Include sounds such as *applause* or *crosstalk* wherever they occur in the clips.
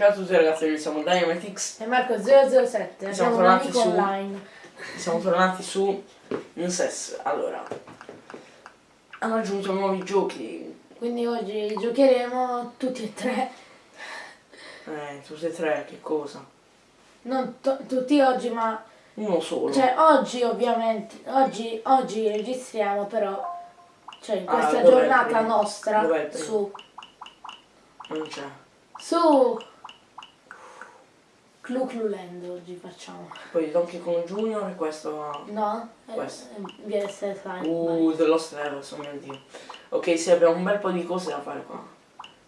Ciao a tutti ragazzi, noi siamo Dynamitix E Marco 007, Siamo tornati su- online. Siamo tornati su Incess. Allora, hanno aggiunto nuovi giochi. Quindi oggi giocheremo tutti e tre. Eh, tutti e tre, che cosa? Non tutti oggi, ma Uno solo. cioè oggi ovviamente, oggi, oggi registriamo però, cioè in Ah, questa il giornata nostra, su, Non c'è. su Clu Clu Land oggi facciamo. Poi Donkey Kong Junior e questo... No? Eh, Questo. eh, VS Slime. Uh, The Lost Levels, oh mio dio. Ok, sì, abbiamo un bel po' di cose da fare qua.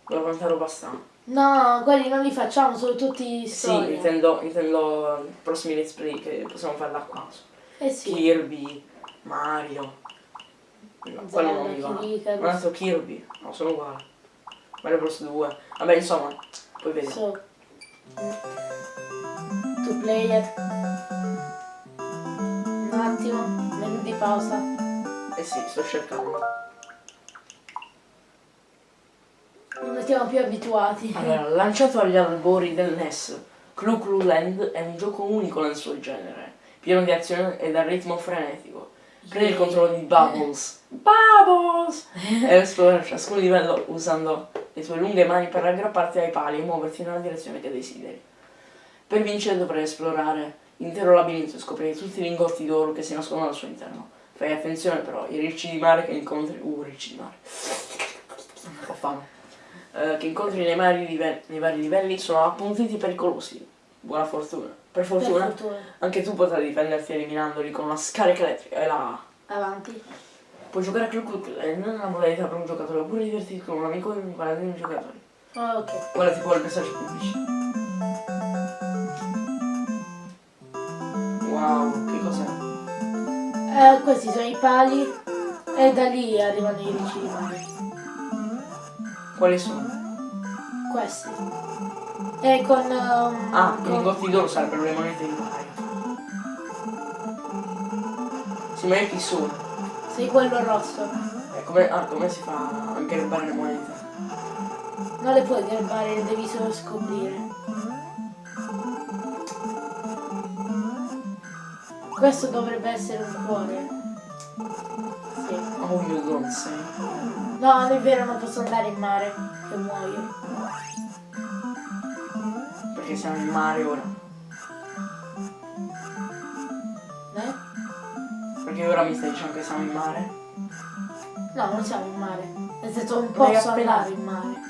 Guarda quanta roba sta. No, quelli non li facciamo, sono tutti Sì, storia. intendo, intendo i prossimi let's play che possiamo fare da qua. Eh sì. Kirby, Mario. No, quello non mi va. Kid Un altro Kirby, no, sono uguali. Mario Bros 2. Vabbè, insomma, poi vediamo. So, two player. Un attimo, menu di pausa. Eh sì, sto cercando. Non siamo più abituati. Allora, lanciato agli albori del NES, Clu Clu Land è un gioco unico nel suo genere, pieno di azione e dal ritmo frenetico. Prendi il controllo di Bubbles. *laughs* Bubbles! e esplora ciascun livello usando le tue lunghe mani per aggrapparti ai pali e muoverti nella direzione che desideri. Per vincere dovrai esplorare l'intero labirinto e scoprire tutti i lingotti d'oro che si nascondono al suo interno. Fai attenzione però, i ricci di mare che incontri... Uh, ricci di mare. Ho fame. Eh, che incontri nei vari, livelli, nei vari livelli sono appuntiti pericolosi. Buona fortuna. Per Per fortuna, fortuna. anche tu potrai difenderti eliminandoli con una scarica elettrica e la... Avanti. Puoi giocare a Club Club e non è una modalità per un giocatore, oppure divertirti con un amico e imparare dei giocatori. Oh, ok. Guarda tipo il messaggio pubblici. Questi sono i pali e da lì arrivano i mare. Quali sono? Questi. E con... um, Ah, i con- lingotti d'oro sarebbero le monete di Mario. Sì, ma io chi sono? Sì, quello rosso. E come, ah, come si fa a garbare le monete? Non le puoi garbare, le devi solo scoprire. Questo dovrebbe essere un cuore. Say. No, non è vero, non posso andare in mare, che muoio. Perché siamo in mare ora. Eh? Perché ora mi stai dicendo che siamo in mare? No, non siamo in mare. Nel senso non posso andare in mare.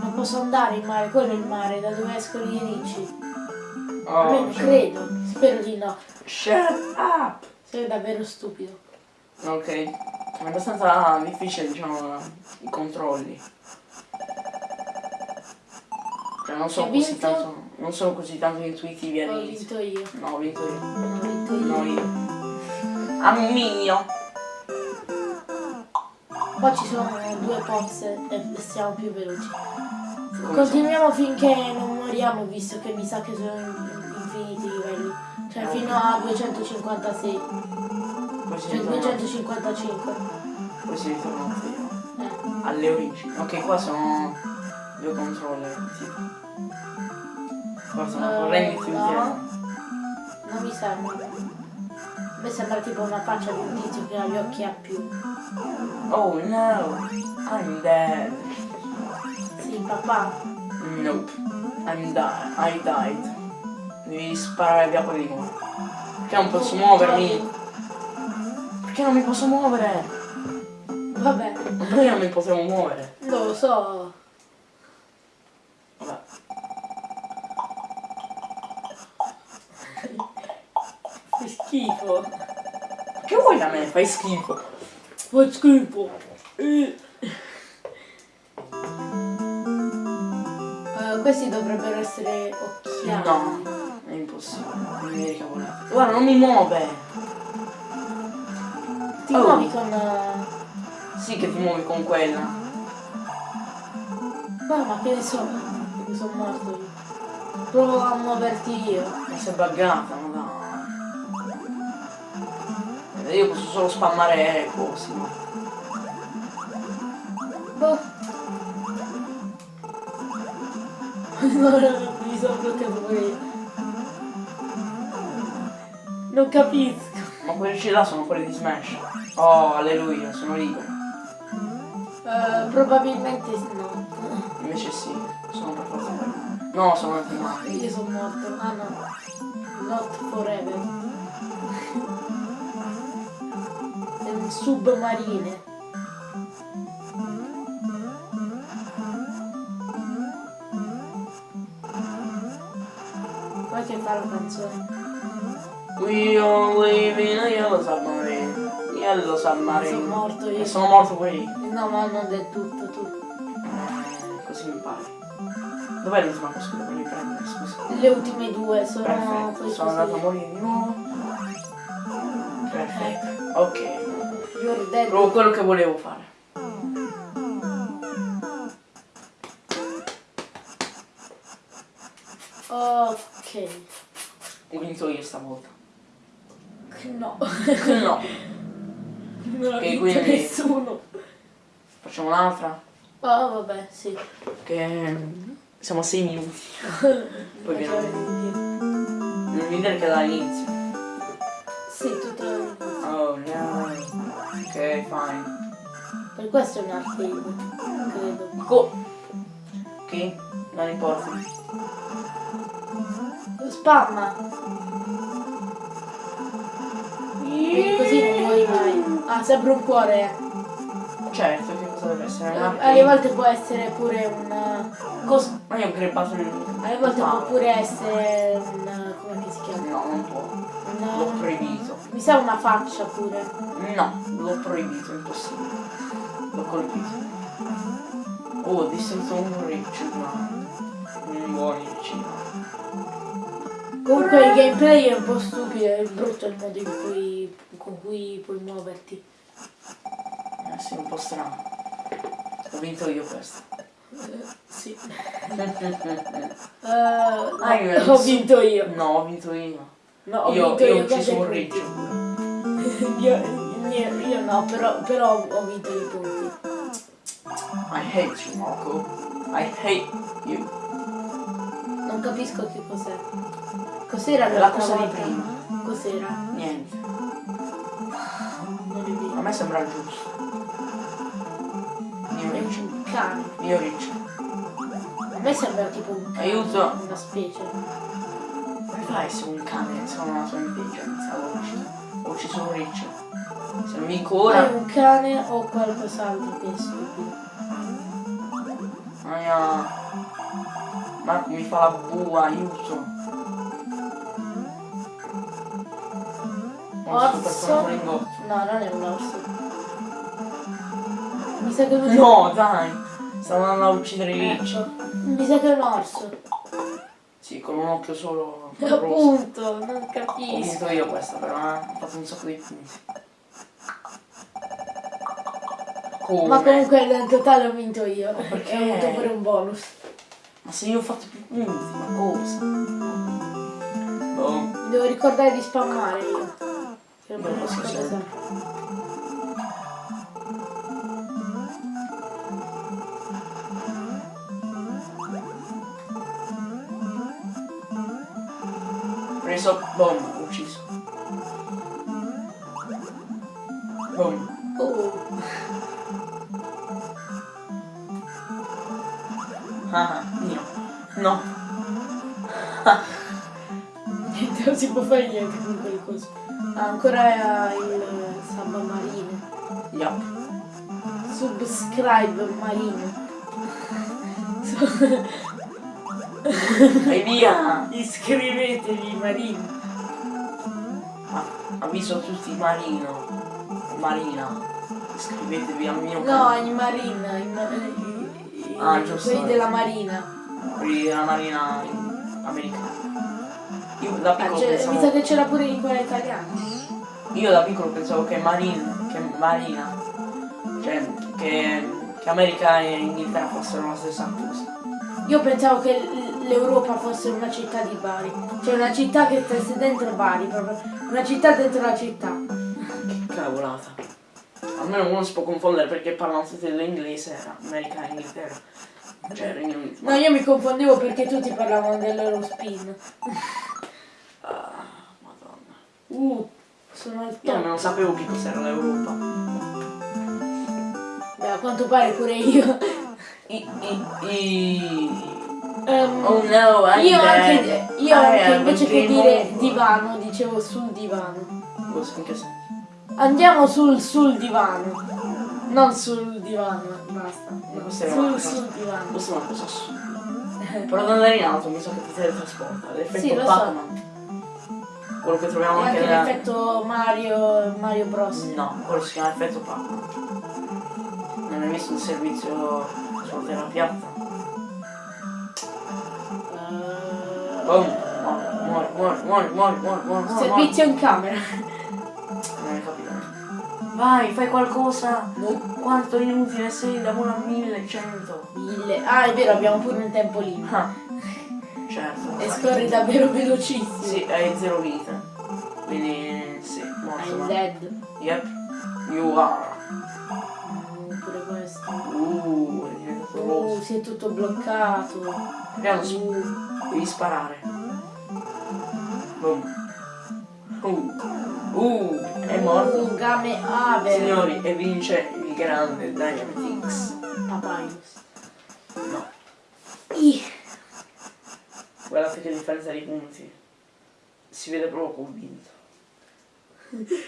Non posso andare in mare, quello è il mare, da dove escono i ricci. Oh, Almeno cioè- credo, spero di no. Shut up! Sei davvero stupido. Ok. È abbastanza difficile, diciamo, i controlli. Cioè non sono così tanto. Non sono così tanto intuitivi Ho all'inizio. vinto io. No, ho vinto io. Ho vinto io. No, io. Amminio! Qua ci sono due pozze e siamo più veloci. Come Continuiamo finché non moriamo, visto che mi sa che sono in- infiniti i livelli. Cioè fino a 256. Sono? Poi si Cioè ritorna. 255. Poi si ritorna zero. Eh. Alle origini. Ok, qua sono due controller. Qua sono Eh, correnti no. insieme. Non mi sembra. A me sembra tipo una faccia di un tizio che ha gli occhi a più. Oh no! I'm dead. Sì, papà. Nope. I'm died. I died. Devi sparare via quelli nuovi. Perché non posso muovermi? Perché non mi posso muovere? Vabbè, Ma perché non mi potevo muovere? non lo so. Vabbè. Che schifo. Che vuoi da me? Fai schifo. Fa schifo. Eh, questi dovrebbero essere occhiali. No, è impossibile. Non mi ricavolate. Guarda, non mi muove. Ti Oh. muovi con... eh, Sì che ti muovi con quella. Ma, ma che ne so? Mi sono morto io. Provo a muoverti io. Ma sei buggata, ma. Eh, Io posso solo spammare cose. ma- Boh. *laughs* No, mi sono bloccato pure io. Non capisco. Ma quelli là sono quelli di Smash. Oh, alleluia, sono libero. Eh, probabilmente no. Invece sì, sono per forza. No, sono antimati. Io sono morto. Ah no. Not forever. Submarine. Poi che fa la canzone? We all live in a yellow submarine. Yellow Sono submarine. morto io. E sono morto pure io. No, ma non del tutto, tu. Eh, Così mi pare. Dov'è l'ultima cosa che devo riprendere? Scusa. Le ultime due sono Perfetto, sono andato a morire di nuovo. Perfetto. Ok. You're dead. Proprio quello che volevo fare. Ok. Ho vinto io stavolta. No. No. *laughs* Non ha vinto quindi- nessuno. Facciamo un'altra. Oh, vabbè, sì. Che siamo a 6 minuti. Poi viene. Non vedere che dall'inizio. Sì, tutto all'inizio. Oh no. Ok, fine. Per questo è un arcade, credo. Co. Ok? Non importa. Spamma! Così non. Ah, sempre un cuore. Certo, che cosa deve essere? Eh, Alle volte può essere pure un... Cos- Ma io ho crepato il. alle volte può pure essere un... come che si chiama? No, non può. L'ho Un, proibito. mi sa una faccia pure. No, l'ho proibito, impossibile. L'ho colpito. Oh, ho distrutto un riccio, ma. Un buon riccio. Comunque il gameplay è un po' stupido, è brutto il modo in cui, con cui puoi muoverti. Eh sì, un po' strano. Ho vinto io questo. Sì. *laughs* Ah, Eh, io *laughs* ho vinto io. No, ho vinto io. No, ho io vinto io io. ho ucciso un riccio. *laughs* io, io, io no, però, però ho vinto i punti. I hate you, Marco. I hate you. Non capisco che cos'è. Cos'era la cosa di volta? prima. Cos'era? Niente. È A me sembra giusto. Mio È riccio. un cane. Mio riccio. A me sembra tipo un cane. Aiuto. Una specie. Come fa a essere un cane ha la sua intelligenza? Ho ucciso, un riccio. Se non vinco È ora. un cane o qualcos'altro che è stupido. Aia. Marco mi fa la bua, aiuto. Orso. No, non è un orso. Mi sa che è un No, dai. Stavo andando a uccidere i ricci. Ecco. Mi sa che è un orso. Sì, con un occhio solo *laughs* rosso. Appunto, non Ho capisco. vinto io questa però, eh. Ho fatto un sacco di punti. Come? Ma comunque nel totale ho vinto io. perché? E ho avuto pure un bonus. Ma se io ho fatto più punti, ma cosa? Mi devo ricordare di spammare io. Che non Io me lo lo so ricordo sempre. sempre. Preso, boom, ucciso. Boom. Oh, Ah, mio. No. niente, *laughs* non si può fare niente con quelle cose. Ancora il samba marino. Yup. Subscribe marino. Vai via! Iscrivetevi marino. Ah, avviso tutti Marino. Marina. Iscrivetevi al mio No, canale. i marina, i, ma- i- i- Ah, giusto. quelli della marina. Quelli della Marina americana. Io da Ah, piccolo c'è- pensavo. mi sa che c'era pure in quella italiana. Io da piccolo pensavo che Marina. che Marina. Cioè che, che America e Inghilterra fossero la stessa cosa. Io pensavo che l'Europa fosse una città di Bari. Cioè una città che stesse dentro Bari, proprio. Una città dentro la città. Che cavolata. Almeno uno si può confondere perché parlano tutti l'inglese, era America e Inghilterra. Cioè Regno Unito. No, io mi confondevo perché tutti parlavano dell'Eurospin. Ah, madonna. Uh, sono al Io top. non sapevo che cos'era l'Europa. Beh, a quanto pare pure io. I, i, i... Ehm, Oh no, I'm io dead. anche, io anche invece che dire divano, dicevo sul divano. In che senso? Andiamo sul sul divano. Non sul divano, basta. No, sul sul divano. Questa è una cosa *laughs* assurda. Però andare in auto mi sa che ti teletrasporta. L'effetto Sì, lo so. Quello che troviamo anche anche l'effetto Mario, Mario Bros. No, quello si chiama effetto Pac-Man. Non hai visto il servizio sulla terra piatta? Eh, Boom! Muori, muori, muori, muori, muori, muori, servizio in camera. Non hai capito. Vai, fai qualcosa! Quanto inutile sei da 1 a 1100! Mille. Ah, è vero, abbiamo pure un tempo limite. Ah, certo. E scorri davvero velocissimo. Sì, hai zero vite. Quindi sì, morto. I'm dead. Yep, you are. Mm, Pure questo. Uh, è diventato Uh, rosso. si è tutto bloccato. Su, Uh, devi sparare. Boom. Uh, uh, è morto. uh, game ave. Signori, e vince il grande Dynamite X. Papyrus. No, Ih. guardate che differenza di punti. Si vede proprio convinto.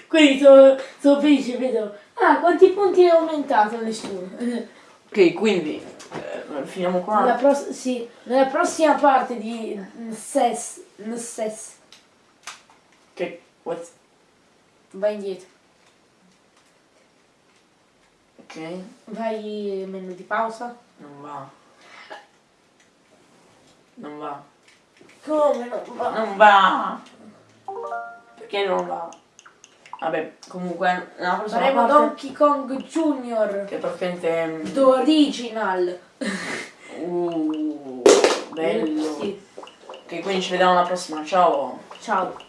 Quindi sono, sono felice, vedo. Ah, quanti punti hai aumentato nessuno? Ok, quindi eh, finiamo qua. Nella, pros- sì, nella prossima parte di NSES, NSES, Che what? vai indietro. Ok, Vai menu di pausa. non va. Non va. Come non va? Non va! Perché non va? Vabbè, comunque, nella prossima Faremo parte, Donkey Kong Junior. che praticamente... The Original. Uh, bello. Sì. Ok, quindi ci vediamo alla prossima, ciao! Ciao.